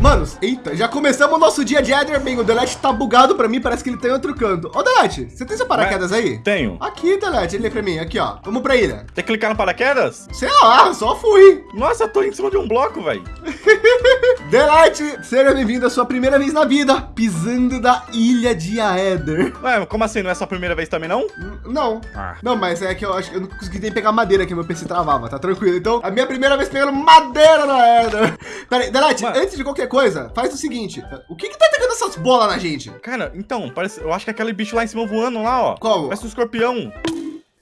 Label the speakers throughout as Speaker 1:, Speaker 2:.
Speaker 1: Manos, eita, já começamos o nosso dia de Eder. Bem, o Delete tá bugado pra mim, parece que ele tá em outro canto. Ô, Delete, você tem seu paraquedas aí?
Speaker 2: Tenho.
Speaker 1: Aqui, Delete, ele é pra mim, aqui, ó. Vamos pra ilha.
Speaker 2: Tem que clicar no paraquedas?
Speaker 1: Sei lá, só fui.
Speaker 2: Nossa, eu tô em cima de um bloco, velho.
Speaker 1: Delete, seja bem-vindo à sua primeira vez na vida, pisando da ilha de Aether.
Speaker 2: Ué, como assim? Não é sua primeira vez também, não?
Speaker 1: Não.
Speaker 2: Ah.
Speaker 1: Não, mas é que eu acho que eu não consegui nem pegar madeira que meu PC travava, tá tranquilo. Então, a minha primeira vez pegando madeira na Aether. Pera aí,
Speaker 2: Mano.
Speaker 1: antes de qualquer coisa, faz o seguinte. O que que tá pegando essas bolas na gente?
Speaker 2: Cara, então, parece, eu acho que é aquele bicho lá em cima voando lá, ó.
Speaker 1: Qual?
Speaker 2: Parece um escorpião.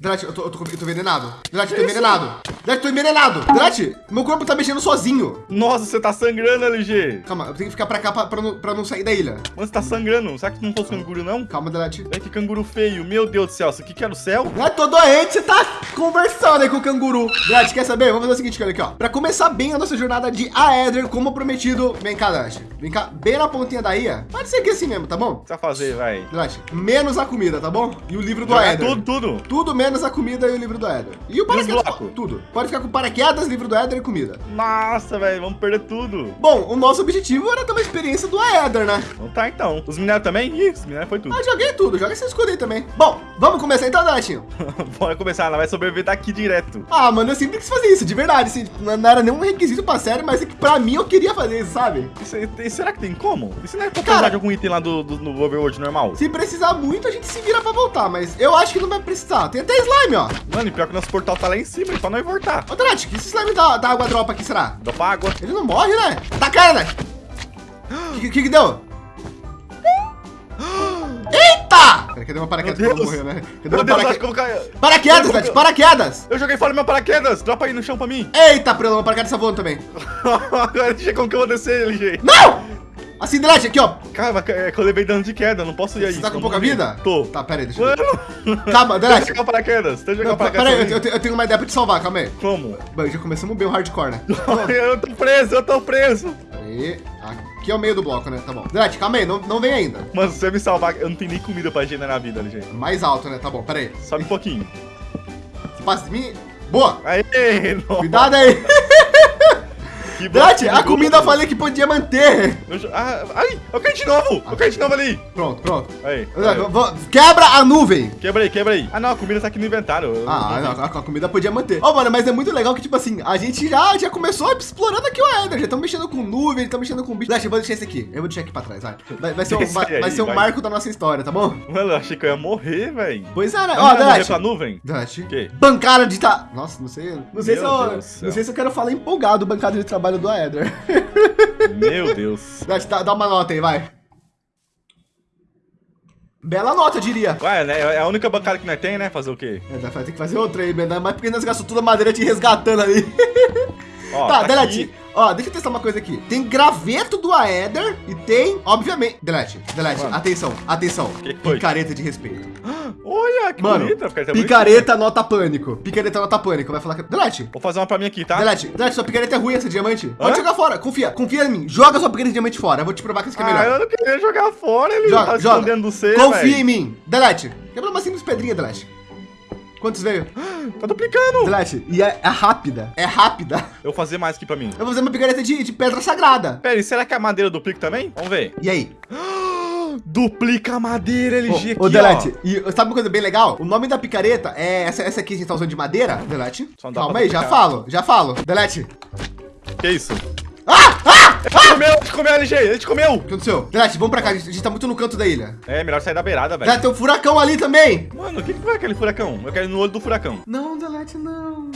Speaker 1: Delete, eu tô, eu tô, eu tô envenenado. Delete, eu tô envenenado. Delete, tô envenenado. Delete, meu corpo tá mexendo sozinho.
Speaker 2: Nossa, você tá sangrando, LG.
Speaker 1: Calma, eu tenho que ficar pra cá pra, pra, não, pra não sair da ilha.
Speaker 2: Mano, você tá sangrando. Será que não fosse canguru, não?
Speaker 1: Calma, Delete.
Speaker 2: É que canguru feio. Meu Deus do céu, isso aqui que era o céu?
Speaker 1: Não tô doente, você tá conversando aí com o canguru. Delete, quer saber? Vamos fazer o seguinte, olha aqui, ó. Pra começar bem a nossa jornada de Aether, como prometido. Vem cá, Delete. Vem cá, bem na pontinha da ilha. Pode ser aqui assim mesmo, tá bom?
Speaker 2: Vai fazer, vai?
Speaker 1: Delete, menos a comida, tá bom? E o livro do Aether.
Speaker 2: tudo, tudo.
Speaker 1: Tudo menos a comida e o livro do Éder. E o paraquedas,
Speaker 2: blocos?
Speaker 1: tudo. Pode ficar com paraquedas, livro do Éder e comida.
Speaker 2: Nossa, velho, vamos perder tudo.
Speaker 1: Bom, o nosso objetivo era ter uma experiência do Éder, né?
Speaker 2: Então tá, então. Os minérios também? Ih, os minérios foi tudo.
Speaker 1: Ah, joguei tudo, joga esse escudo aí também. Bom, vamos começar então, Deletinho?
Speaker 2: Bora começar, ela vai sobreviver daqui direto.
Speaker 1: Ah, mano, eu sempre quis fazer isso, de verdade, assim, tipo, não era nenhum requisito pra série, mas é que pra mim eu queria fazer isso, sabe?
Speaker 2: Isso tem- será que tem como? Isso não é pra
Speaker 1: Cara-
Speaker 2: de algum item lá do, do, no Overworld normal?
Speaker 1: Se precisar muito, a gente se vira pra voltar, mas eu acho que não vai precisar. Tem até slime, ó.
Speaker 2: Mano, e pior que nosso portal tá lá em cima, e pra nós voltar.
Speaker 1: Ô, Delete, que esse slime da, da água dropa aqui será?
Speaker 2: Pra água.
Speaker 1: Ele não morre, né? Tá cara, né? O que, que que deu? Eita! Pera, cadê meu paraquedas
Speaker 2: Meu Deus.
Speaker 1: morrer, né? Cadê
Speaker 2: Meu
Speaker 1: paraquedas?
Speaker 2: cair.
Speaker 1: Paraquedas,
Speaker 2: Eu-
Speaker 1: Dad, paraquedas!
Speaker 2: Eu joguei fora meu paraquedas. Dropa aí no chão pra mim.
Speaker 1: Eita, Prelo, meu paraquedas tá voando também.
Speaker 2: Agora deixa como que eu vou descer, LG.
Speaker 1: Não! Assim, Dad, aqui, ó.
Speaker 2: Cara, é que eu levei dano de queda, não posso ir aí.
Speaker 1: Você tá com pouca
Speaker 2: eu
Speaker 1: vida?
Speaker 2: Tô.
Speaker 1: Tá, pera aí, deixa eu ver. Calma,
Speaker 2: deixa eu
Speaker 1: Dad.
Speaker 2: jogar o paraquedas. Deixa eu jogar o
Speaker 1: Pera
Speaker 2: paraquedas.
Speaker 1: aí, eu, eu tenho- eu uma ideia pra te salvar, calma aí.
Speaker 2: Como?
Speaker 1: Bom, já começamos bem o hardcore, né?
Speaker 2: eu tô preso, eu tô preso.
Speaker 1: Aí. Aqui é o meio do bloco, né? Tá bom. Dad, calma aí, não, não vem ainda.
Speaker 2: Mano, se você me salvar, eu não tenho nem comida pra generar vida, LG.
Speaker 1: Mais alto, né? Tá bom, pera aí.
Speaker 2: Sobe um pouquinho.
Speaker 1: Você passa de mim. Boa!
Speaker 2: Aê.
Speaker 1: Cuidado aí.
Speaker 2: Que bom,
Speaker 1: a comida eu falei que podia manter.
Speaker 2: Eu Ah, ai, eu caí de novo. Eu caí de novo ali.
Speaker 1: Pronto, pronto.
Speaker 2: Aí.
Speaker 1: Quebra a nuvem.
Speaker 2: Quebra aí, quebra aí. Ah, não, a comida tá aqui no inventário. Eu-
Speaker 1: Ah,
Speaker 2: eu-
Speaker 1: não, a, comida podia manter. Ó, mano, mas é muito legal que, tipo assim, a gente já, já começou explorando aqui o Ender. Já estamos mexendo com nuvem, estamos mexendo com bicho. Dash, eu vou deixar esse aqui. Eu vou deixar aqui pra trás, vai. Vai, vai ser, um, vai,
Speaker 2: aí,
Speaker 1: vai ser um
Speaker 2: vai.
Speaker 1: marco da nossa história, tá bom?
Speaker 2: Mano, eu achei que eu ia morrer, velho.
Speaker 1: Pois é, né?
Speaker 2: Ó,
Speaker 1: Dash.
Speaker 2: pra nuvem?
Speaker 1: Dash.
Speaker 2: quê?
Speaker 1: Bancada de tá. Nossa, não sei. Não sei, se eu,
Speaker 2: Deus
Speaker 1: não sei se eu quero falar empolgado bancada de trabalho do Aether.
Speaker 2: Meu Deus.
Speaker 1: Dá, dá uma nota aí, vai. Bela nota, diria.
Speaker 2: Ué, né? É a única bancada que nós tem, né? Fazer o quê?
Speaker 1: É, vai ter que fazer outra aí, ainda mais porque nós gastamos toda a madeira te resgatando ali.
Speaker 2: Ó,
Speaker 1: tá,
Speaker 2: aqui-
Speaker 1: Delete. Ó, deixa eu testar uma coisa aqui. Tem graveto do Aether e tem, obviamente. Delete, Delete,
Speaker 2: Mano.
Speaker 1: atenção, atenção.
Speaker 2: Que?
Speaker 1: Picareta de respeito.
Speaker 2: Olha, que
Speaker 1: Mano,
Speaker 2: bonita. Picareta
Speaker 1: picareta nota pânico. Picareta nota pânico. Vai falar que. Delete,
Speaker 2: Vou fazer uma pra mim aqui, tá?
Speaker 1: Delete, Delete, sua picareta é ruim essa diamante. Pode
Speaker 2: Hã?
Speaker 1: jogar fora, confia, confia em mim. Joga sua picareta de diamante fora. Eu vou te provar que isso aqui é
Speaker 2: Ah,
Speaker 1: melhor.
Speaker 2: eu não queria jogar fora, ele
Speaker 1: Joga,
Speaker 2: tá
Speaker 1: joga.
Speaker 2: escondendo do C,
Speaker 1: confia
Speaker 2: velho.
Speaker 1: em mim. Delete, quebra uma simples pedrinha, Delete. Quantos veio?
Speaker 2: Tá duplicando.
Speaker 1: Delete, e é, é rápida. É rápida.
Speaker 2: Eu vou fazer mais aqui pra mim.
Speaker 1: Eu vou fazer uma picareta de, de pedra sagrada.
Speaker 2: Pera aí, será que a madeira duplica também? Vamos ver.
Speaker 1: E aí?
Speaker 2: Duplica a madeira, LG,
Speaker 1: Ô, ô Delete,
Speaker 2: ó.
Speaker 1: e sabe uma coisa bem legal? O nome da picareta é essa, essa aqui que a gente tá usando de madeira. Delete.
Speaker 2: Só não dá
Speaker 1: Calma aí, já falo, já falo. Delete.
Speaker 2: Que isso?
Speaker 1: Ah! Ah!
Speaker 2: Ele comeu, ele comeu, LG, ele te comeu.
Speaker 1: O que aconteceu? Delete, vamos pra cá, a gente, a gente tá muito no canto da ilha.
Speaker 2: É, melhor sair da beirada, velho.
Speaker 1: Delete, tem um furacão ali também.
Speaker 2: Mano, o que que foi aquele furacão? Eu quero ir no olho do furacão.
Speaker 1: Não, Delete, não.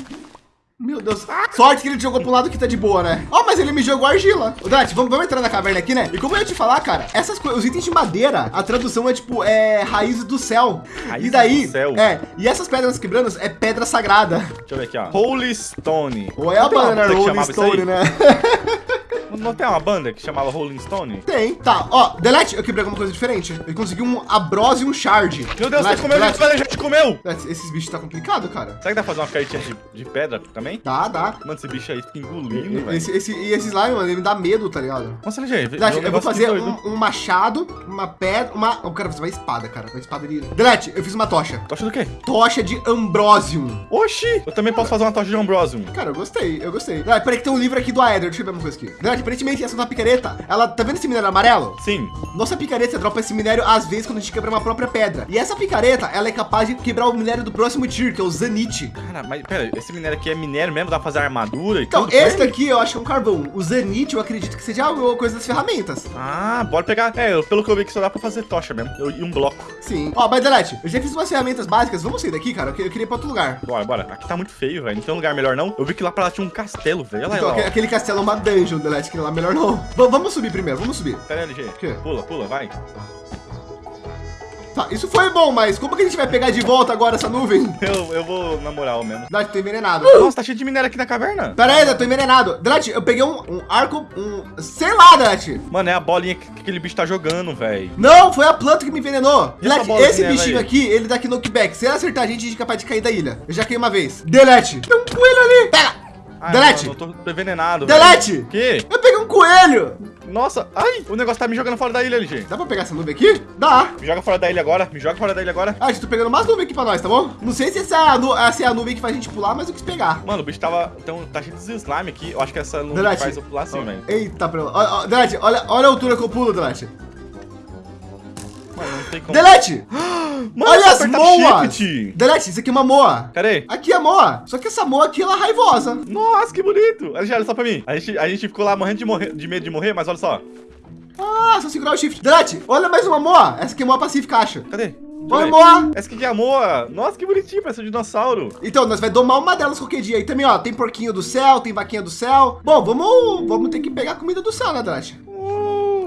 Speaker 1: Meu Deus. Sorte que ele jogou pro lado que tá de boa, né? Ó, mas ele me jogou argila. Ô, Delete, vamos, vamos entrar na caverna aqui, né? E como eu ia te falar, cara, essas coisas, os itens de madeira, a tradução é tipo, é raízes do céu.
Speaker 2: Raízes
Speaker 1: e daí,
Speaker 2: do céu.
Speaker 1: é, e essas pedras quebrando é pedra sagrada.
Speaker 2: Deixa eu ver aqui, ó. Holy Stone.
Speaker 1: Ou é a
Speaker 2: Não
Speaker 1: banana
Speaker 2: isso
Speaker 1: Stone, né?
Speaker 2: Não tem uma banda que chamava Rolling Stone?
Speaker 1: Tem. Tá, ó, Delete, eu quebrei alguma coisa diferente. Eu consegui um Abrose e um Shard.
Speaker 2: Meu Deus,
Speaker 1: Delete,
Speaker 2: você comeu,
Speaker 1: Delete,
Speaker 2: gente, gente comeu!
Speaker 1: Delete, Esses bichos tá complicado, cara.
Speaker 2: Será que dá pra fazer uma cartinha de, de pedra também?
Speaker 1: Dá, dá.
Speaker 2: Mano, esse bicho aí fica engolindo, velho.
Speaker 1: Esse, esse, e esse slime, mano, ele me dá medo, tá ligado?
Speaker 2: Nossa, LG,
Speaker 1: Delete, eu vou fazer
Speaker 2: um...
Speaker 1: um, machado, uma pedra, uma... Eu quero fazer uma espada, cara. Uma espada de... Delete, eu fiz uma tocha.
Speaker 2: Tocha do quê?
Speaker 1: Tocha de Ambrosium.
Speaker 2: Oxi! Eu também posso fazer uma tocha de Ambrosium.
Speaker 1: Cara, eu gostei, eu gostei. Delete, peraí que tem um livro aqui do Aether. Deixa eu ver uma coisa aqui. Delete, Aparentemente, essa nossa picareta, ela, tá vendo esse minério amarelo?
Speaker 2: Sim.
Speaker 1: Nossa picareta dropa esse minério às vezes quando a gente quebra uma própria pedra. E essa picareta, ela é capaz de quebrar o minério do próximo tier, que é o Zanite.
Speaker 2: Cara, mas pera, esse minério aqui é minério mesmo? Dá pra fazer armadura e
Speaker 1: Então,
Speaker 2: tudo?
Speaker 1: esse
Speaker 2: com ele?
Speaker 1: daqui eu acho que é um carvão. O Zanite, eu acredito que seja alguma coisa das ferramentas.
Speaker 2: Ah, bora pegar. É, eu- pelo que eu vi que só dá pra fazer tocha mesmo. Eu- E um bloco.
Speaker 1: Sim. Ó, mas Delete, eu já fiz umas ferramentas básicas. Vamos sair daqui, cara. Eu eu queria ir pra outro lugar.
Speaker 2: Bora, bora. Aqui tá muito feio, velho. Não tem lugar melhor, não. Eu vi que lá pra lá tinha um castelo, velho.
Speaker 1: Então,
Speaker 2: lá,
Speaker 1: aque-
Speaker 2: ó.
Speaker 1: aquele castelo é uma dungeon, Delete, que lá melhor não. V- vamos subir primeiro, vamos subir.
Speaker 2: Pera aí, LG. Pula, pula, vai.
Speaker 1: Tá, isso foi bom, mas como que a gente vai pegar de volta agora essa nuvem?
Speaker 2: Eu, eu vou na moral mesmo.
Speaker 1: Delete, tô envenenado.
Speaker 2: Nossa, tá cheio de minério aqui na caverna.
Speaker 1: Pera aí, eu tô envenenado. Delete, eu peguei um, um arco, um... Sei lá, Delete.
Speaker 2: Mano, é a bolinha que, que aquele bicho tá jogando, velho.
Speaker 1: Não, foi a planta que me envenenou.
Speaker 2: Bola
Speaker 1: esse bichinho
Speaker 2: aí?
Speaker 1: aqui, ele dá aqui knockback. Se ele acertar a gente, a gente é capaz de cair da ilha. Eu já caí uma vez. Delete. Tem um coelho ali. Pega.
Speaker 2: Ai,
Speaker 1: Delete.
Speaker 2: mano, eu tô, envenenado,
Speaker 1: Delete.
Speaker 2: velho. Que?
Speaker 1: Eu peguei um coelho.
Speaker 2: Nossa, ai, o negócio tá me jogando fora da ilha, LG.
Speaker 1: Dá pra pegar essa nuvem aqui? Dá.
Speaker 2: Me joga fora da ilha agora, me joga fora da ilha agora.
Speaker 1: Ah, gente, tô pegando mais nuvem aqui pra nós, tá bom? Não sei se essa é a, é a nuvem que faz a gente pular, mas eu quis pegar.
Speaker 2: Mano, o bicho tava. Então, tá cheio de slime aqui. Eu acho que essa não
Speaker 1: Delete.
Speaker 2: faz eu pular assim, velho.
Speaker 1: Eita. Ó, ó, Delete, olha, olha a altura que eu pulo, Delete. Delete!
Speaker 2: Mano,
Speaker 1: olha as
Speaker 2: apertar
Speaker 1: moas!
Speaker 2: shift.
Speaker 1: Delete, isso aqui é uma moa.
Speaker 2: Cadê?
Speaker 1: Aqui é a moa. Só que essa moa aqui, ela é raivosa.
Speaker 2: Nossa, que bonito. Olha, só pra mim. A gente, a gente ficou lá morrendo de, morrer, de medo de morrer, mas olha só.
Speaker 1: Ah, só segurar o shift. Delete, olha mais uma moa. Essa aqui é moa pacífica, acho.
Speaker 2: Cadê?
Speaker 1: Oi, moa.
Speaker 2: Essa aqui é a Moa. Nossa, que bonitinho, parece um dinossauro.
Speaker 1: Então, nós vai domar uma delas qualquer dia. E também, ó, tem porquinho do céu, tem vaquinha do céu. Bom, vamos, vamos ter que pegar comida do céu, né, Delete?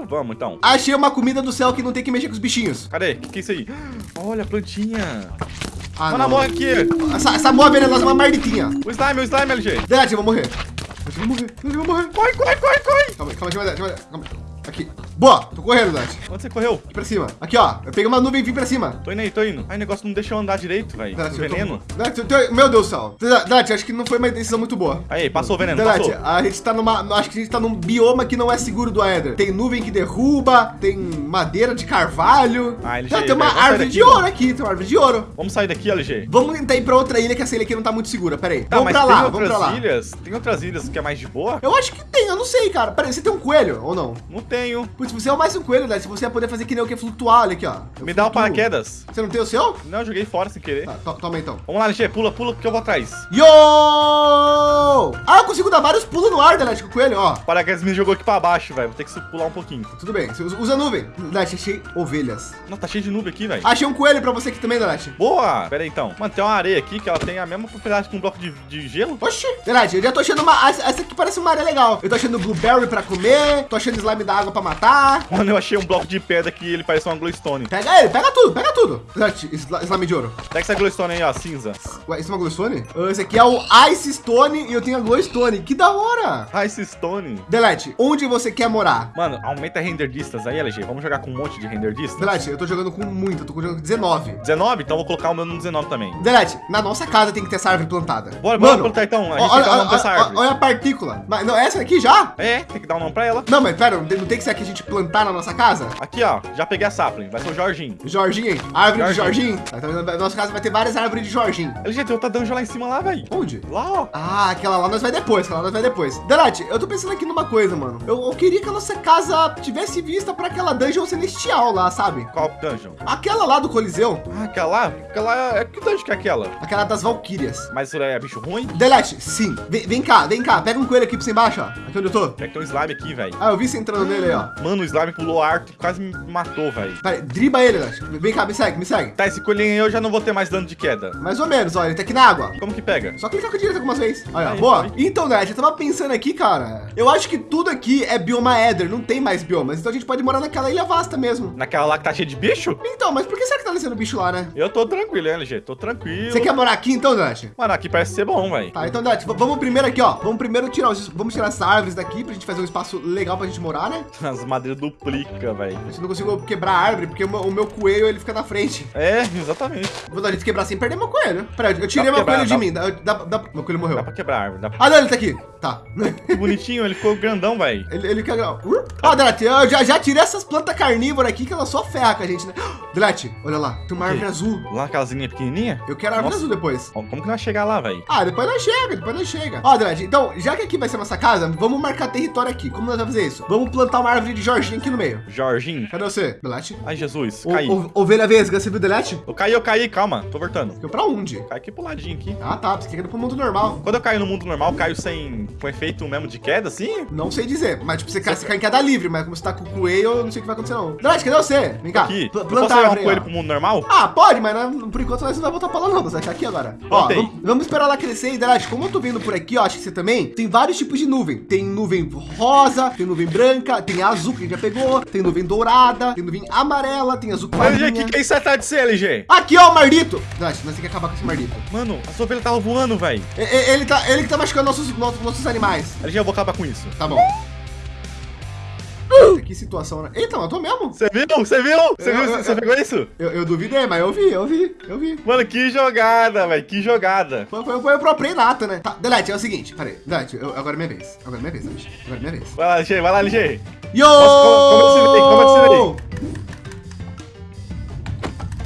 Speaker 2: Vamos então.
Speaker 1: Achei uma comida do céu que não tem que mexer com os bichinhos.
Speaker 2: Cadê? O que, que é isso aí? Olha a plantinha.
Speaker 1: Ah,
Speaker 2: Mano, a Moa aqui.
Speaker 1: Essa, essa moa venenosa é uma marditinha.
Speaker 2: O slime, o slime, LG.
Speaker 1: Delete, eu vou morrer. Eu vou morrer, eu vou morrer.
Speaker 2: Corre, corre, corre, corre.
Speaker 1: Calma aí, calma aí, calma aí, calma aí. Aqui. Boa, tô correndo, Delete.
Speaker 2: Onde você correu?
Speaker 1: Aqui pra cima. Aqui, ó. Eu peguei uma nuvem e vim pra cima.
Speaker 2: Tô indo aí, tô indo. Ai, o negócio não deixa eu andar direito, velho.
Speaker 1: Tô-
Speaker 2: veneno.
Speaker 1: Eu tô- Meu Deus do céu. Delete, acho que não foi uma decisão muito boa.
Speaker 2: Aí, passou o veneno,
Speaker 1: Delete,
Speaker 2: passou.
Speaker 1: a gente tá numa. Acho que a gente tá num bioma que não é seguro do Aether. Tem nuvem que derruba, tem madeira de carvalho.
Speaker 2: Ah,
Speaker 1: Já
Speaker 2: já-
Speaker 1: tem uma árvore de ouro aqui, tem uma árvore de ouro.
Speaker 2: Vamos sair daqui, LG.
Speaker 1: Vamos tentar ir pra outra ilha, que essa ilha aqui não tá muito segura. Pera aí.
Speaker 2: Tá,
Speaker 1: vamos pra
Speaker 2: tem
Speaker 1: lá, vamos pra lá.
Speaker 2: ilhas? Tem outras ilhas que é mais de boa?
Speaker 1: Eu acho que tem, eu não sei, cara. Pera aí, você tem um coelho ou não?
Speaker 2: Não tenho.
Speaker 1: Putz, você é mais um coelho, né? Se você ia poder fazer que nem o que flutuar, olha aqui, ó. Eu
Speaker 2: Me dá o
Speaker 1: flutuo.
Speaker 2: paraquedas.
Speaker 1: Você não tem o seu?
Speaker 2: Não, eu joguei fora sem querer.
Speaker 1: Tá, to- toma então.
Speaker 2: Vamos lá, LG, pula, pula que eu vou atrás.
Speaker 1: Yo! Ah, eu consigo dar vários pulos no ar, Delete, com o coelho, ó.
Speaker 2: O paraquedas me jogou aqui pra baixo, velho. Vou ter que su- pular um pouquinho.
Speaker 1: Tudo bem, você usa, usa a nuvem. Delete, achei ovelhas.
Speaker 2: Nossa, tá cheio de nuvem aqui, velho.
Speaker 1: Achei um coelho pra você aqui também, Delete.
Speaker 2: Boa! Pera aí, então. Mano, tem uma areia aqui que ela tem a mesma propriedade que um bloco de, de gelo.
Speaker 1: Oxi. Delete, eu já tô achando uma... Essa essa aqui parece uma área legal. Eu tô achando blueberry pra comer, tô achando slime da água pra matar.
Speaker 2: Mano, eu achei um bloco de pedra que ele parece uma glowstone.
Speaker 1: Pega ele, pega tudo, pega tudo. Delete, sli- slime de ouro.
Speaker 2: Pega essa glowstone aí, ó, cinza.
Speaker 1: Ué, isso é uma glowstone? Esse aqui é o Ice Stone e eu tenho a glowstone. Que da hora.
Speaker 2: Ice Stone.
Speaker 1: Delete, onde você quer morar?
Speaker 2: Mano, aumenta render distance aí, LG. Vamos jogar com um monte de render distance.
Speaker 1: Delete, eu tô jogando com muito, eu tô jogando com 19.
Speaker 2: 19? Então eu vou colocar o meu no 19 também.
Speaker 1: Delete, na nossa casa tem que ter essa árvore plantada.
Speaker 2: Bora, bora plantar então. A gente tem que dar nome
Speaker 1: olha,
Speaker 2: árvore.
Speaker 1: olha a partícula. Mas, não, essa aqui já?
Speaker 2: É, tem que dar um nome pra ela.
Speaker 1: Não, mas pera, não tem, que ser aqui a gente plantar na nossa casa?
Speaker 2: Aqui, ó. Já peguei a sapling. Vai ser o Jorginho.
Speaker 1: Jorginho, hein? Árvore de
Speaker 2: Jorginho.
Speaker 1: Jorginho. Tá, então, na nossa casa vai ter várias árvores de Jorginho.
Speaker 2: LG, tem outra dungeon lá em cima lá, velho.
Speaker 1: Onde?
Speaker 2: Lá, ó.
Speaker 1: Ah, aquela lá nós vai depois, aquela lá nós vai depois. Delete, eu tô pensando aqui numa coisa, mano. Eu, eu queria que a nossa casa tivesse vista pra aquela dungeon celestial lá, sabe?
Speaker 2: Qual dungeon?
Speaker 1: Aquela lá do Coliseu,
Speaker 2: Ah, aquela lá? Aquela é... Que dungeon que é aquela?
Speaker 1: aquela das Valkyrias.
Speaker 2: Mas isso é bicho ruim?
Speaker 1: Delete, sim. Vem, vem cá, vem cá. Pega um coelho aqui pra você embaixo, ó. Aqui onde eu tô.
Speaker 2: É que tem um slime aqui, velho.
Speaker 1: Ah, eu vi você entrando nele aí, ó.
Speaker 2: Mano, o slime pulou arco e quase me matou, velho.
Speaker 1: Pera aí, driba ele, Delete. Vem cá, me segue, me segue.
Speaker 2: Tá, esse coelhinho aí eu já não vou ter mais dano de queda.
Speaker 1: Mais ou menos, ó. Ele tá aqui na água.
Speaker 2: Como que pega?
Speaker 1: Só clicar com a direita algumas vezes. Olha,
Speaker 2: Aí,
Speaker 1: boa.
Speaker 2: foi.
Speaker 1: Então, Delete, eu tava pensando aqui, cara. Eu acho que tudo aqui é bioma Ether. Não tem mais biomas. Então a gente pode morar naquela ilha vasta mesmo.
Speaker 2: Naquela lá que tá cheia de bicho?
Speaker 1: Então, mas por que será que tá nascendo bicho lá, né?
Speaker 2: Eu tô tranquilo, hein, LG? Tô tranquilo.
Speaker 1: Você quer morar aqui então, Delete?
Speaker 2: Mano, aqui parece ser bom, velho.
Speaker 1: Tá, então, v- vamos primeiro aqui, ó. Vamos primeiro tirar os... Vamos tirar essas árvores daqui pra gente fazer um espaço legal pra gente morar, né?
Speaker 2: As madeiras duplica, velho.
Speaker 1: Gente não consigo quebrar a árvore, porque o meu, o meu coelho, ele fica na frente.
Speaker 2: É, exatamente.
Speaker 1: Vou dar gente quebrar sem perder meu coelho. Peraí, eu tirei meu coelho de mim. Dá, dá, dá- meu coelho morreu.
Speaker 2: Dá pra quebrar a árvore. Pra...
Speaker 1: Ah, não, ele tá aqui. Tá.
Speaker 2: Que bonitinho, ele ficou grandão, velho.
Speaker 1: Ele, ele quer... Uh! Ó, Delete, eu já, já tirei essas plantas carnívoras aqui que ela só ferra com a gente, né? Delete, olha lá. Tem uma árvore azul.
Speaker 2: Lá aquelas linhas pequenininha.
Speaker 1: Eu quero a árvore
Speaker 2: Nossa.
Speaker 1: azul depois.
Speaker 2: Como que nós chegar lá, velho?
Speaker 1: Ah, depois nós chega, depois nós chega. Ó, Delete, então, já que aqui vai ser nossa casa, vamos marcar território aqui. Como nós vamos fazer isso? Vamos plantar uma árvore de Jorginho aqui no meio.
Speaker 2: Jorginho.
Speaker 1: Cadê você, Delete?
Speaker 2: Ai, Jesus,
Speaker 1: O-
Speaker 2: caí.
Speaker 1: o- Ovelha vesga, você viu o Delete?
Speaker 2: Eu caí, eu caí, calma, tô voltando.
Speaker 1: Ficou pra onde?
Speaker 2: Cai aqui pro ladinho aqui.
Speaker 1: Ah, tá, você quer ir pro mundo normal.
Speaker 2: Quando eu caio no mundo normal, eu caio sem. com efeito mesmo de queda, assim?
Speaker 1: Não sei dizer, mas tipo, você cai, você cai em queda livre, mas como você tá com o coelho, eu não sei o que vai acontecer não. Delete, cadê você? Vem cá,
Speaker 2: Aqui.
Speaker 1: pl-
Speaker 2: Eu
Speaker 1: planta
Speaker 2: posso levar um coelho
Speaker 1: ó.
Speaker 2: pro mundo normal?
Speaker 1: Ah, pode, mas né, por enquanto nós não vai voltar pra lá não, você vai ficar aqui agora. Ó, vamos, vamos esperar ela crescer e, Delete, como eu tô vendo por aqui, ó, acho que você também, tem vários tipos de nuvem. Tem nuvem rosa, tem nuvem branca, tem azul que a gente já pegou, tem nuvem dourada, tem nuvem amarela, tem azul clarinha.
Speaker 2: o que, que é isso atrás de você, LG?
Speaker 1: Aqui, ó, o Mardito. Delete, nós temos que acabar com esse Mardito.
Speaker 2: Mano, a sua ovelha tava voando, velho.
Speaker 1: E- e- Ele, tá, ele que tá machucando nossos, nossos, nossos animais.
Speaker 2: LG, eu vou acabar com isso.
Speaker 1: Tá bom. Que situação, né? Eita, matou mesmo?
Speaker 2: Você viu? Você viu? Você viu? Você pegou isso?
Speaker 1: Eu, eu duvidei, mas eu vi, eu vi, eu vi.
Speaker 2: Mano, que jogada, velho. Que jogada.
Speaker 1: Foi, foi, foi o próprio nata, né? Tá, Delete, é o seguinte, peraí. Delete, eu- agora é minha vez. Agora é minha vez, Delete. Agora é minha vez.
Speaker 2: Vai lá, LG, vai lá, LG.
Speaker 1: Yo!
Speaker 2: Nossa, como- como eu ensinei, como eu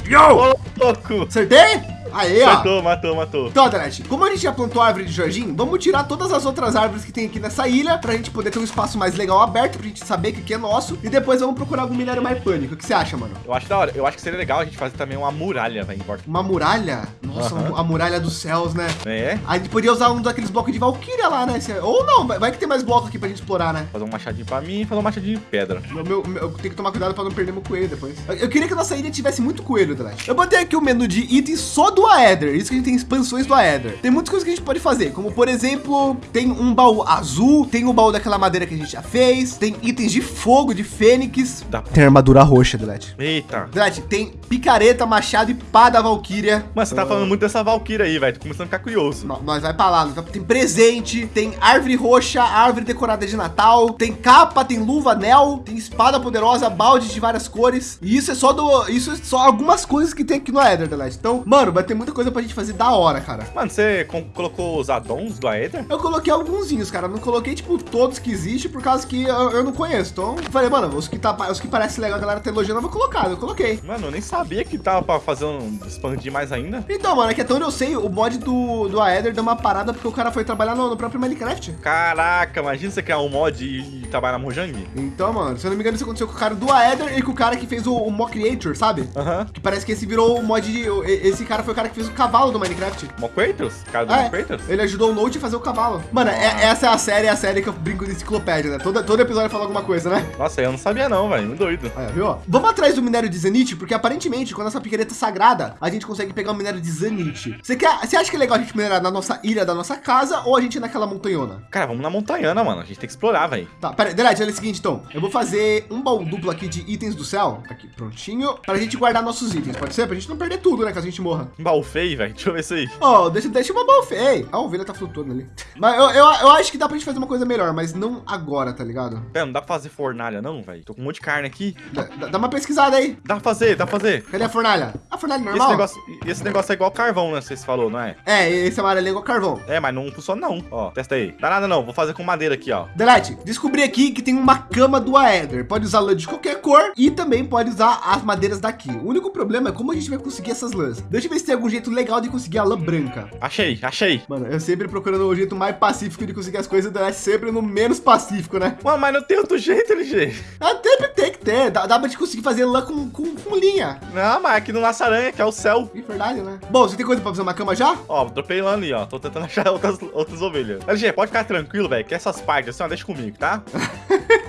Speaker 1: Yo!
Speaker 2: Ô, louco.
Speaker 1: Acertei? Aí, ó.
Speaker 2: Matou, matou, matou.
Speaker 1: Então, Delete, como a gente já plantou a árvore de Jorginho, vamos tirar todas as outras árvores que tem aqui nessa ilha pra gente poder ter um espaço mais legal aberto, pra gente saber que aqui é nosso. E depois vamos procurar algum minério mais pânico. O que você acha, mano?
Speaker 2: Eu acho da hora. Eu acho que seria legal a gente fazer também uma muralha, velho, em volta.
Speaker 1: Uma muralha? Nossa, a muralha dos céus, né?
Speaker 2: É?
Speaker 1: A gente podia usar um daqueles blocos de Valkyria lá, né? Ou não, vai- vai que tem mais bloco aqui pra gente explorar, né?
Speaker 2: Fazer um machadinho pra mim e fazer um machadinho de pedra.
Speaker 1: Meu, meu, meu- eu tenho que tomar cuidado pra não perder meu coelho depois. Eu, eu queria que a nossa ilha tivesse muito coelho, Delete. Eu botei aqui o menu de itens só do Aether. Isso que a gente tem expansões do Aether. Tem muitas coisas que a gente pode fazer, como por exemplo, tem um baú azul, tem o baú daquela madeira que a gente já fez, tem itens de fogo, de fênix.
Speaker 2: Dá-
Speaker 1: Tem armadura roxa, Delete.
Speaker 2: Eita.
Speaker 1: Delete, tem picareta, machado e pá da Valkyria.
Speaker 2: Mano, você tá falando muito dessa Valkyria aí, velho. Tô começando a ficar curioso.
Speaker 1: No- Nós vai pra lá, tem presente, tem árvore roxa, árvore decorada de Natal, tem capa, tem luva, anel, tem espada poderosa, balde de várias cores. E isso é só do, isso é só algumas coisas que tem aqui no Ether, The Last. Então, mano, vai ter muita coisa pra gente fazer da hora, cara.
Speaker 2: Mano, você colocou os addons do Aether?
Speaker 1: Eu coloquei alguns, cara. Não coloquei, tipo, todos que existem, por causa que eu, eu não conheço. Então, falei, mano, os que, tá, os que parece legal, a galera tá elogiando, eu vou colocar. Eu coloquei.
Speaker 2: Mano, eu nem sabia que tava pra fazer um expandir mais ainda.
Speaker 1: Então, mano, é que até onde eu sei, o mod do, do Aether deu uma parada porque o cara foi trabalhar no, no próprio Minecraft.
Speaker 2: Caraca, imagina você criar um mod e, e trabalhar na Mojang.
Speaker 1: Então, mano, se eu não me engano, isso aconteceu com o cara do Aether e com o cara que fez o, o Mock Creator, sabe?
Speaker 2: Aham.
Speaker 1: Que parece que esse virou o mod de. Esse cara foi o cara que fez o cavalo do Minecraft.
Speaker 2: Mo Kratos? Cara do
Speaker 1: É,
Speaker 2: Mo Kratos?
Speaker 1: ele ajudou o Note a fazer o cavalo. Mano, é- essa é a série, é a série que eu brinco de enciclopédia, né? Todo, todo episódio fala alguma coisa, né?
Speaker 2: Nossa, eu não sabia não, velho. Muito doido.
Speaker 1: Aí, viu? Vamos atrás do minério de Zanite, porque aparentemente, quando essa picareta sagrada, a gente consegue pegar o minério de Zanite. Você quer, você acha que é legal a gente minerar na nossa ilha da nossa casa ou a gente ir naquela montanhona?
Speaker 2: Cara, vamos na montanhana, mano. A gente tem que explorar, velho.
Speaker 1: Tá, pera aí, Delete, olha o seguinte então. Eu vou fazer um baú duplo aqui de itens do céu. Aqui, prontinho. Pra gente guardar nossos itens, pode ser? Pra gente não perder tudo, né? Caso a gente morra.
Speaker 2: Um baú feio, velho. Deixa eu ver isso aí.
Speaker 1: Ó, deixa, deixa uma baú feia. A ovelha tá flutuando ali. Mas eu, eu, eu acho que dá pra gente fazer uma coisa melhor, mas não agora, tá ligado?
Speaker 2: Pera, não dá pra fazer fornalha, não, velho. Tô com um monte de carne aqui.
Speaker 1: Dá, dá- uma pesquisada aí.
Speaker 2: Dá pra fazer, dá pra fazer.
Speaker 1: Cadê a fornalha? A fornalha
Speaker 2: Esse
Speaker 1: normal?
Speaker 2: negócio, esse negócio é igual carvão, né? Vocês falou, não é?
Speaker 1: É, esse amarelinho é igual carvão.
Speaker 2: É, mas não funciona não. Ó, testa aí. Dá nada não. Vou fazer com madeira aqui, ó.
Speaker 1: Delete, descobri aqui que tem uma cama do Aether. Pode usar lã de qualquer cor e também pode usar as madeiras daqui. O único problema é como a gente vai conseguir essas lãs. Deixa eu ver se tem algum jeito legal de conseguir a lã branca.
Speaker 2: Achei, achei.
Speaker 1: Mano, eu sempre procurando o jeito mais pacífico de conseguir as coisas, Delete sempre no menos pacífico, né?
Speaker 2: Mano, mas não tem outro jeito, LG.
Speaker 1: Até tem que ter. Dá, dá pra gente conseguir fazer lã com, com, com linha.
Speaker 2: Não, mas aqui no Laço Aranha, que é o céu.
Speaker 1: É verdade, né? Bom, você tem coisa pra fazer uma cama já?
Speaker 2: Ó, dropei lá ali, ó. Tô tentando achar outras, outras ovelhas. LG, pode ficar tranquilo, velho, que essas partes assim, ó, deixa comigo, tá?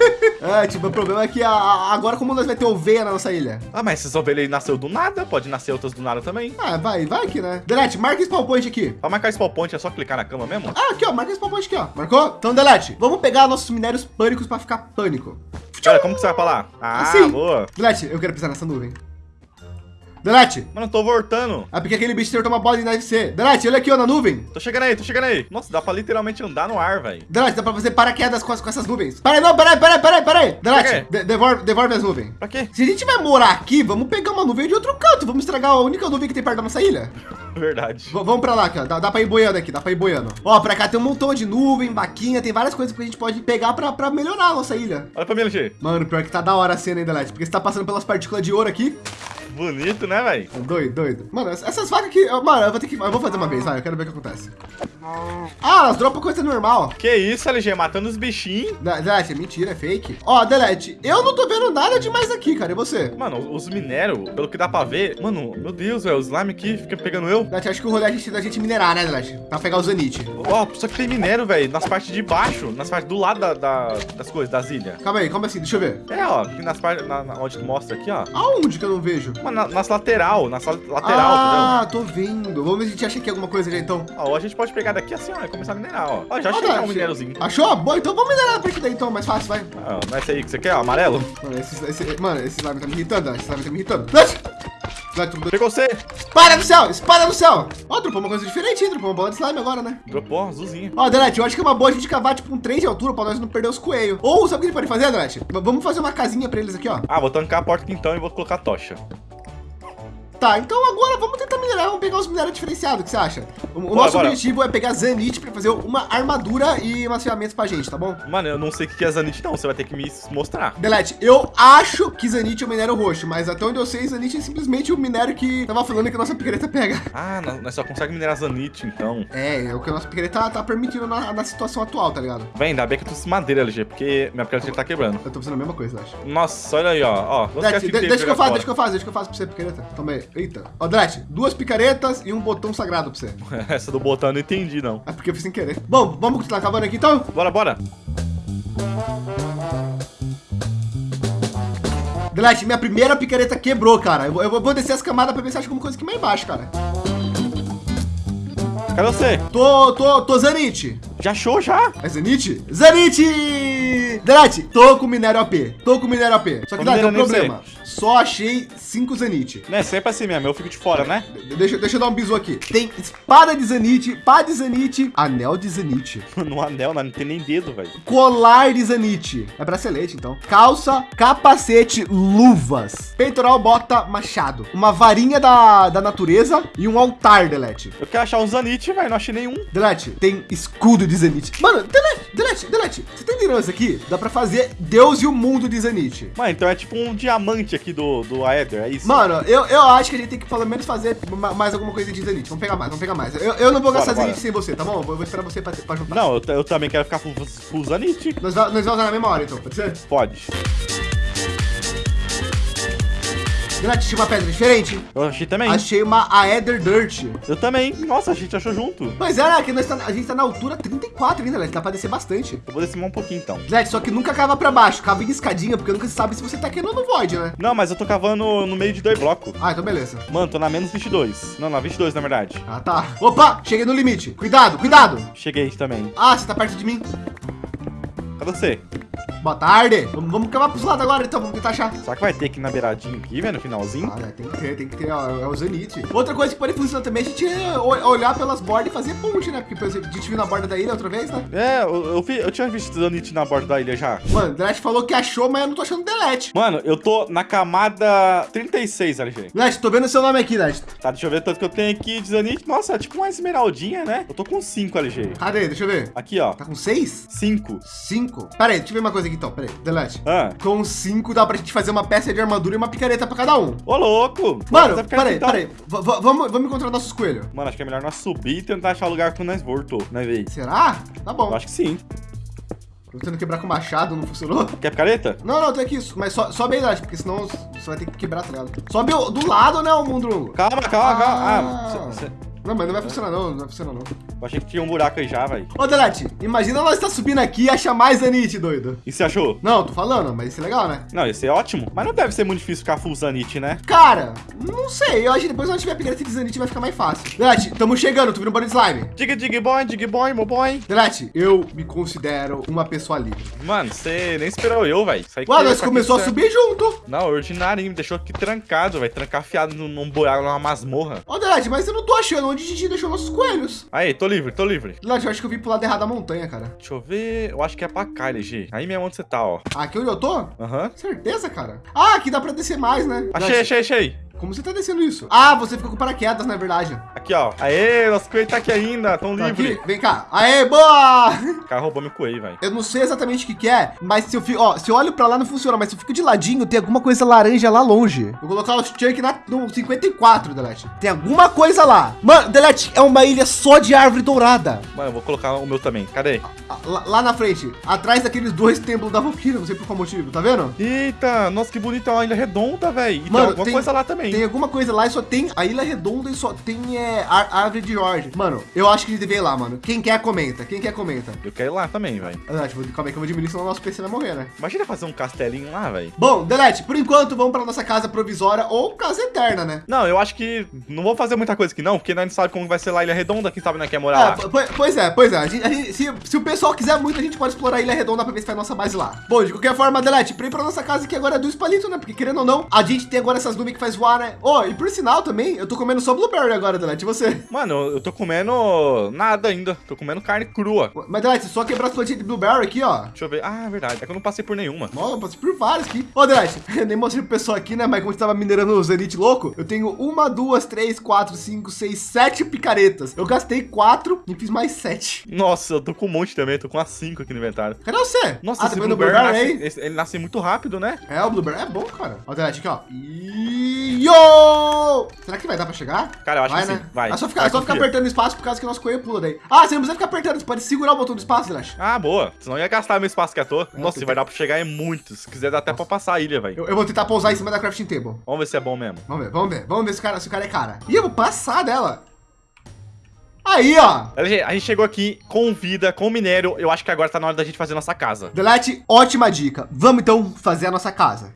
Speaker 1: É, tipo, o problema é que a- a- agora como nós vai ter ovelha na nossa ilha?
Speaker 2: Ah, mas essas ovelhas nasceu do nada, pode nascer outras do nada também.
Speaker 1: Ah, vai, vai aqui, né? Delete, marca esse spawn point aqui.
Speaker 2: Pra marcar spawn point é só clicar na cama mesmo?
Speaker 1: Ah, aqui, ó, marca esse spawn point aqui, ó. Marcou? Então, Delete, vamos pegar nossos minérios pânicos pra ficar pânico.
Speaker 2: Olha, como que você vai pra lá? Ah,
Speaker 1: Assim.
Speaker 2: boa.
Speaker 1: Delete, eu quero pisar nessa nuvem. Delete.
Speaker 2: Mano, eu tô voltando.
Speaker 1: É porque aquele bicho acertou uma bola de ser. Delete, olha aqui, ó, na nuvem.
Speaker 2: Tô chegando aí, tô chegando aí. Nossa, dá pra literalmente andar no ar, velho.
Speaker 1: Delete, dá pra fazer paraquedas com, as- com essas nuvens. Peraí, não, peraí, peraí, peraí, peraí. Delete, de- devolve, devolve as nuvens.
Speaker 2: Pra quê?
Speaker 1: Se a gente vai morar aqui, vamos pegar uma nuvem de outro canto. Vamos estragar a única nuvem que tem perto da nossa ilha.
Speaker 2: Verdade.
Speaker 1: V- vamos pra lá, cara. Dá, dá pra ir boiando aqui, dá pra ir boiando. Ó, pra cá tem um montão de nuvem, vaquinha, tem várias coisas que a gente pode pegar pra, pra melhorar a nossa ilha.
Speaker 2: Olha pra mim, LG.
Speaker 1: Mano, pior que tá da hora a cena, hein, Delete? Porque você tá passando pelas partículas de ouro aqui.
Speaker 2: Bonito, né, velho?
Speaker 1: Doido, doido. Mano, ess- essas vacas aqui, mano, eu vou ter que. Eu vou fazer uma vez, vai. Eu quero ver o que acontece. Ah, elas dropam coisa normal.
Speaker 2: Que isso, LG? Matando os bichinhos.
Speaker 1: Delete, é mentira, é fake. Ó, Delete, eu não tô vendo nada demais aqui, cara. E você?
Speaker 2: Mano, os minérios, pelo que dá pra ver. Mano, meu Deus, velho. O slime aqui fica pegando eu.
Speaker 1: Delete, acho que o rolê é a gente, da gente minerar, né, Delete? Pra pegar o Zanite.
Speaker 2: Ó, só que tem minério, velho. Nas partes de baixo. Nas partes do lado da- da- das coisas, das ilhas.
Speaker 1: Calma aí, calma assim, deixa eu ver.
Speaker 2: É, ó. Aqui nas partes. Na, na- onde tu mostra aqui, ó.
Speaker 1: Aonde que eu não vejo?
Speaker 2: Na- nas lateral. Nas la- lateral,
Speaker 1: ah, tô vendo. Vamos ver se a gente acha aqui alguma coisa já, então.
Speaker 2: entendeu? Ó, a gente pode pegar daqui assim, ó, e começar a minerar, ó. Ó, já
Speaker 1: Ó,
Speaker 2: achei que é um minériozinho.
Speaker 1: Achou? Bom, então vamos minerar a partir daí, então. Mais fácil, vai.
Speaker 2: Ah, não é esse aí que você quer, ó, amarelo?
Speaker 1: Mano, esse, esse, mano, esse slime tá me irritando. Esse slime tá me irritando. Delete, tudo-
Speaker 2: Pegou você.
Speaker 1: Espada no céu! Espada no céu! Ó, dropou uma coisa diferente, hein? Dropou uma bola de slime agora, né?
Speaker 2: Dropou, azulzinho.
Speaker 1: Ó, Delete, eu acho que é uma boa a gente cavar, tipo, um 3 de altura pra nós não perder os coelhos. Ou, sabe o que a gente pode fazer, Delete? Vamos fazer uma casinha pra eles aqui, ó.
Speaker 2: Ah, vou tancar a porta aqui então e vou colocar a tocha.
Speaker 1: Tá, então agora vamos tentar minerar, vamos pegar os minérios diferenciados, o que você acha? O, o nosso objetivo é pegar Zanite pra fazer uma armadura e umas ferramentas pra gente, tá bom?
Speaker 2: Mano, eu não sei o que é Zanite não, você vai ter que me mostrar.
Speaker 1: Delete, eu acho que Zanite é o minério roxo, mas até onde eu sei, Zanite é simplesmente o minério que tava falando que a nossa picareta pega.
Speaker 2: Ah, nós só consegue minerar Zanite, então.
Speaker 1: É, é o que a nossa picareta tá, tá permitindo na, na situação atual, tá ligado?
Speaker 2: Vem, ainda bem que eu trouxe madeira, LG, porque minha picareta tá quebrando.
Speaker 1: Eu tô fazendo a mesma coisa, acho.
Speaker 2: Nossa, olha aí, ó. ó
Speaker 1: Delete, de-
Speaker 2: de
Speaker 1: deixa que eu faço, deixa que eu faço, deixa que eu faço pra você, picareta. Toma aí. Eita. Ó, Delete, duas picaretas e um botão sagrado pra você.
Speaker 2: Essa do botão eu não entendi, não.
Speaker 1: É porque eu fiz sem querer. Bom, vamos continuar cavando aqui então?
Speaker 2: Bora, bora.
Speaker 1: Delete, minha primeira picareta quebrou, cara. Eu, vou- eu vou descer as camadas pra ver se acha alguma coisa aqui mais embaixo, cara.
Speaker 2: Cadê você?
Speaker 1: Tô, tô, tô Zanite.
Speaker 2: Já achou, já?
Speaker 1: É Zanite? Zanite! Delete, tô com minério AP. Tô com minério AP. Só que Delete, tem um
Speaker 2: minerando nem
Speaker 1: problema. Só achei cinco Zanite.
Speaker 2: Não é sempre assim mesmo, eu fico de fora, né?
Speaker 1: De- Deixa, deixa eu dar um bisu aqui. Tem espada de Zanite, pá de Zanite, anel de Zanite.
Speaker 2: No anel, não tem nem dedo, velho.
Speaker 1: Colar de Zanite. É bracelete, então. Calça, capacete, luvas. Peitoral, bota, machado. Uma varinha da, da natureza e um altar, Delete.
Speaker 2: Eu quero achar um Zanite, velho, não achei nenhum.
Speaker 1: Delete, tem escudo de Zanite. Mano, Delete, Delete, Delete. Você tá entendendo isso aqui? Dá pra fazer Deus e o mundo de Zanite.
Speaker 2: Mano, então é tipo um diamante aqui do, do Aether, é isso?
Speaker 1: Mano, eu, eu acho que a gente tem que pelo menos fazer ma- mais alguma coisa de Zanite. Vamos pegar mais, vamos pegar mais. Eu, eu não vou gastar
Speaker 2: Bora, bora.
Speaker 1: sem você, tá bom? Eu vou, esperar você pra, pra juntar.
Speaker 2: Não, eu, eu também quero ficar com com o Zanite.
Speaker 1: Nós, nós vamos usar na mesma hora, então, pode ser?
Speaker 2: Pode.
Speaker 1: Delete, tinha uma pedra diferente.
Speaker 2: Eu achei também.
Speaker 1: Achei uma Aether Dirt.
Speaker 2: Eu também. Nossa, a gente achou junto.
Speaker 1: Mas é, né, que nós tá, a gente tá na altura 34 ainda, Delete. Dá pra descer bastante.
Speaker 2: Eu vou descer um pouquinho então.
Speaker 1: Delete, só que nunca cava pra baixo. Cava em escadinha, porque nunca se sabe se você tá queimando void, né?
Speaker 2: Não, mas eu tô cavando no meio de dois blocos.
Speaker 1: Ah, então beleza.
Speaker 2: Mano, tô na menos 22. Não, na 22 na verdade.
Speaker 1: Ah, tá. Opa, cheguei no limite. Cuidado, cuidado.
Speaker 2: Cheguei também.
Speaker 1: Ah, você tá perto de mim.
Speaker 2: Cadê você?
Speaker 1: Boa tarde. Vamos, vamos cavar pros lados agora, então. Vamos tentar achar.
Speaker 2: Será que vai ter aqui na beiradinha aqui, velho, no finalzinho?
Speaker 1: Ah, né, tem que ter, tem que ter, ó, é o Zenith. Outra coisa que pode funcionar também é a gente é, o- olhar pelas bordas e fazer ponte, né? Porque por exemplo, a gente viu na borda da ilha outra vez, né?
Speaker 2: É, eu, eu, vi- eu tinha visto Zanite na borda da ilha já.
Speaker 1: Mano, o Delete falou que achou, mas eu não tô achando Delete.
Speaker 2: Mano, eu tô na camada 36, LG.
Speaker 1: Delete, tô vendo seu nome aqui, Delete.
Speaker 2: Tá, deixa eu ver tanto que eu tenho aqui de Zanite. Nossa, é tipo uma esmeraldinha, né? Eu tô com 5, LG.
Speaker 1: Cadê? Deixa eu ver.
Speaker 2: Aqui, ó.
Speaker 1: Tá com seis?
Speaker 2: 5.
Speaker 1: Cinco? Pera aí, deixa eu ver uma coisa aqui então. Pera aí, Delete.
Speaker 2: Ah.
Speaker 1: Com cinco dá pra gente fazer uma peça de armadura e uma picareta pra cada um.
Speaker 2: Ô, louco!
Speaker 1: Mano,
Speaker 2: Bora fazer
Speaker 1: pera aí,
Speaker 2: então.
Speaker 1: pera aí. V- v- Vamos, vamos encontrar nossos coelhos.
Speaker 2: Mano, acho que é melhor nós subir e tentar achar o lugar que nós voltou, né?
Speaker 1: Será? Tá bom.
Speaker 2: Eu acho que sim.
Speaker 1: Tô tentando quebrar com machado, não funcionou?
Speaker 2: Quer picareta?
Speaker 1: Não, não, tem aqui isso. Mas so, sobe aí, Delete, porque senão você vai ter que quebrar, tá ligado? Sobe do lado, né, o Mundrungo?
Speaker 2: Calma, calma, calma.
Speaker 1: Ah.
Speaker 2: Ah, cê- cê-
Speaker 1: Não, mas não vai funcionar não, não vai funcionar não.
Speaker 2: Eu achei que tinha um buraco aí já, velho.
Speaker 1: Ô, Delete, imagina nós estar subindo aqui e achar mais Zanite, doido.
Speaker 2: E você achou?
Speaker 1: Não, tô falando, mas isso é legal, né?
Speaker 2: Não, esse é ótimo. Mas não deve ser muito difícil ficar full Zanite, né?
Speaker 1: Cara, não sei. Eu acho que depois quando tiver upgrade de Zanite vai ficar mais fácil. Delete, tamo chegando. Tu vindo barulho de slime.
Speaker 2: Dig, dig, boy, dig, boy, meu boy.
Speaker 1: Delete, eu me considero uma pessoa livre.
Speaker 2: Mano, você nem esperou eu, velho.
Speaker 1: Ué, nós começou a subir junto.
Speaker 2: Não, ordinário, me deixou aqui trancado, vai trancar fiado num, num buraco, numa masmorra.
Speaker 1: Ô, Delete, mas eu não tô achando onde a gente deixou nossos coelhos.
Speaker 2: Aí, tô livre, tô livre.
Speaker 1: Delete, eu acho que eu vim pro lado errado da montanha, cara.
Speaker 2: Deixa eu ver, eu acho que é pra cá, LG. Aí mesmo onde você tá, ó.
Speaker 1: Aqui onde eu tô?
Speaker 2: Aham. Uhum.
Speaker 1: Certeza, cara. Ah, aqui dá pra descer mais, né?
Speaker 2: Achei, achei, achei.
Speaker 1: Como você tá descendo isso? Ah, você ficou com paraquedas, na verdade.
Speaker 2: Aqui, ó. Aê, nosso coelho tá aqui ainda, tão
Speaker 1: Tá
Speaker 2: livre.
Speaker 1: aqui? Vem cá. Aê, boa!
Speaker 2: O cara roubou meu coelho, velho.
Speaker 1: Eu não sei exatamente o que, que é, mas se eu fico, ó, se eu olho pra lá não funciona, mas se eu fico de ladinho, tem alguma coisa laranja lá longe. Vou colocar o Chunk na, no 54, Delete. Tem alguma coisa lá. Mano, Delete, é uma ilha só de árvore dourada.
Speaker 2: Mano, eu vou colocar o meu também. Cadê?
Speaker 1: Ah, Lá, lá na frente, atrás daqueles dois templos da Valkyria, não sei por qual motivo, tá vendo?
Speaker 2: Eita, nossa, que bonita, é uma ilha redonda, velho. E tem
Speaker 1: Mano,
Speaker 2: alguma
Speaker 1: tem-
Speaker 2: coisa lá também.
Speaker 1: Tem alguma coisa lá e só tem a ilha redonda e só tem é, ar- árvore de Jorge. Mano, eu acho que a gente deve ir lá, mano. Quem quer, comenta. Quem quer, comenta.
Speaker 2: Eu quero ir lá também, velho.
Speaker 1: Ah, tipo, calma aí que eu vou diminuir, senão o nosso PC vai morrer, né?
Speaker 2: Imagina fazer um castelinho lá, velho.
Speaker 1: Bom, Delete, por enquanto vamos pra nossa casa provisória ou casa eterna, né?
Speaker 2: Não, eu acho que não vou fazer muita coisa aqui não, porque nós não sabe como vai ser lá a Ilha Redonda, quem sabe nós quer morar
Speaker 1: É,
Speaker 2: lá.
Speaker 1: po- pois é, pois é. A gente- a gente- se, se o pessoal quiser muito, a gente pode explorar a Ilha Redonda pra ver se faz nossa base lá. Bom, de qualquer forma, Delete, pra ir pra nossa casa que agora é dois palitos, né? Porque querendo ou não, a gente tem agora essas nuvens que faz voar, né? Oh, e por sinal também, eu tô comendo só blueberry agora, Delete. E você?
Speaker 2: Mano, eu tô comendo nada ainda, tô comendo carne crua.
Speaker 1: Mas, Delete, só quebrar as plantinhas de blueberry aqui, ó.
Speaker 2: Deixa eu ver. Ah, é verdade, é que eu não passei por nenhuma.
Speaker 1: Nossa, eu passei por vários aqui. Ô, Delete, eu nem mostrei pro pessoal aqui, né? Mas como você tava minerando o Zenith louco, eu tenho uma, duas, três, quatro, cinco, seis, sete picaretas. Eu gastei quatro e fiz mais sete.
Speaker 2: Nossa, eu tô com um monte também, tô com as 5 aqui no inventário.
Speaker 1: Cadê você?
Speaker 2: Nossa,
Speaker 1: ah,
Speaker 2: esse
Speaker 1: tá
Speaker 2: blueberry,
Speaker 1: blueberry
Speaker 2: nasce,
Speaker 1: aí?
Speaker 2: esse- ele nasce muito rápido, né?
Speaker 1: É, o Blueberry é bom, cara. Ó, Delete aqui, ó. E... Yo! Será que vai dar pra chegar?
Speaker 2: Cara, eu acho
Speaker 1: vai,
Speaker 2: que
Speaker 1: né?
Speaker 2: sim, vai.
Speaker 1: É só ficar,
Speaker 2: Vai,
Speaker 1: é só ficar apertando espaço por causa que o nosso coelho pula daí. Ah, você não precisa ficar apertando, você pode segurar o botão do espaço, Delete.
Speaker 2: Ah, boa. Senão ia gastar meu espaço que eu tô. Nossa,
Speaker 1: tem-
Speaker 2: vai dar pra chegar em muitos. Se quiser, dá até pra passar a ilha, velho.
Speaker 1: Eu, eu vou tentar pousar em cima da crafting table.
Speaker 2: Vamos ver se é bom mesmo.
Speaker 1: Vamos ver, vamos ver. Vamos ver se o cara, se o cara é cara. Ih, eu vou passar dela. Aí, ó.
Speaker 2: LG, a gente chegou aqui com vida, com minério. Eu acho que agora tá na hora da gente fazer nossa casa.
Speaker 1: Delete, ótima dica. Vamos então fazer a nossa casa.